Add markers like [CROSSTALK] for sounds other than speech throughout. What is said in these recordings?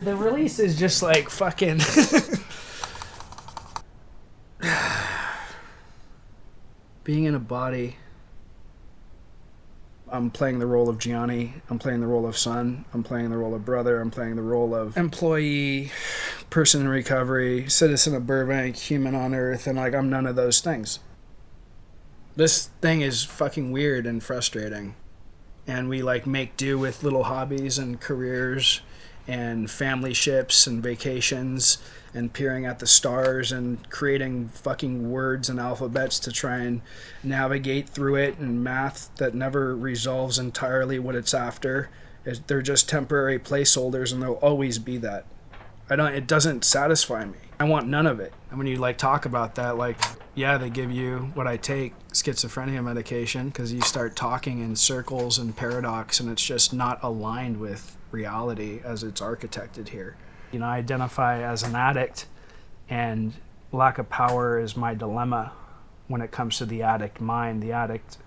The release is just like fucking. [SIGHS] Being in a body. I'm playing the role of Gianni. I'm playing the role of son. I'm playing the role of brother. I'm playing the role of employee, person in recovery, citizen of Burbank, human on earth, and like I'm none of those things. This thing is fucking weird and frustrating. And we like make do with little hobbies and careers and family ships and vacations and peering at the stars and creating fucking words and alphabets to try and navigate through it and math that never resolves entirely what it's after. They're just temporary placeholders and they'll always be that. I don't it doesn't satisfy me. I want none of it. And when you like talk about that like yeah, they give you what I take, schizophrenia medication, because you start talking in circles and paradox, and it's just not aligned with reality as it's architected here. You know, I identify as an addict, and lack of power is my dilemma when it comes to the addict mind. The addict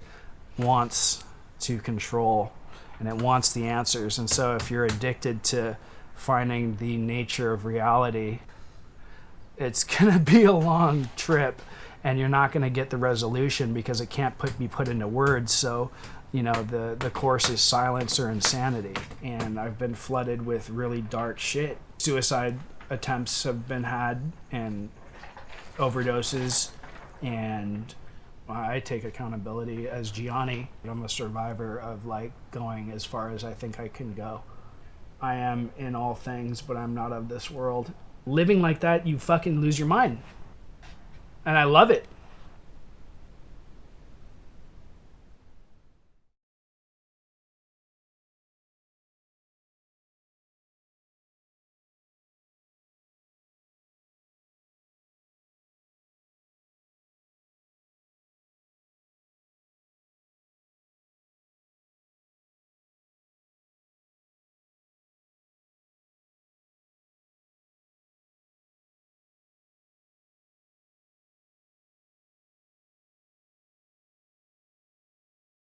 wants to control and it wants the answers. And so if you're addicted to finding the nature of reality, it's [LAUGHS] going to be a long trip and you're not going to get the resolution because it can't put, be put into words. So, you know, the, the course is silence or insanity. And I've been flooded with really dark shit. Suicide attempts have been had and overdoses. And I take accountability as Gianni. I'm a survivor of like going as far as I think I can go. I am in all things, but I'm not of this world. Living like that, you fucking lose your mind and I love it.